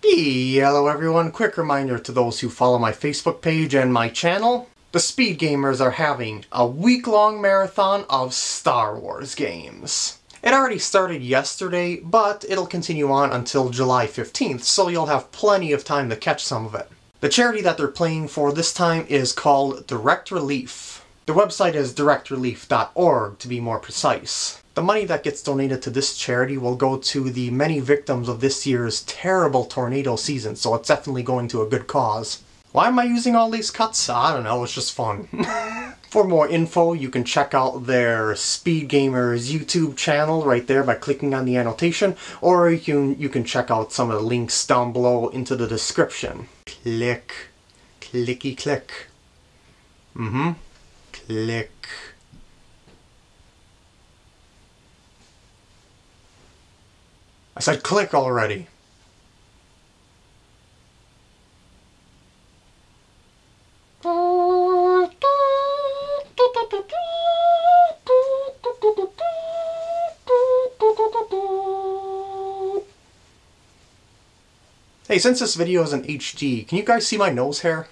Hello everyone, quick reminder to those who follow my Facebook page and my channel. The Speed Gamers are having a week-long marathon of Star Wars games. It already started yesterday, but it'll continue on until July 15th, so you'll have plenty of time to catch some of it. The charity that they're playing for this time is called Direct Relief. The website is directrelief.org to be more precise. The money that gets donated to this charity will go to the many victims of this year's terrible tornado season, so it's definitely going to a good cause. Why am I using all these cuts? I don't know, it's just fun. For more info, you can check out their Speed Gamers YouTube channel right there by clicking on the annotation, or you can, you can check out some of the links down below into the description. Click. Clicky click. Mm-hmm. Click. I said click already. Hey, since this video is in HD, can you guys see my nose hair?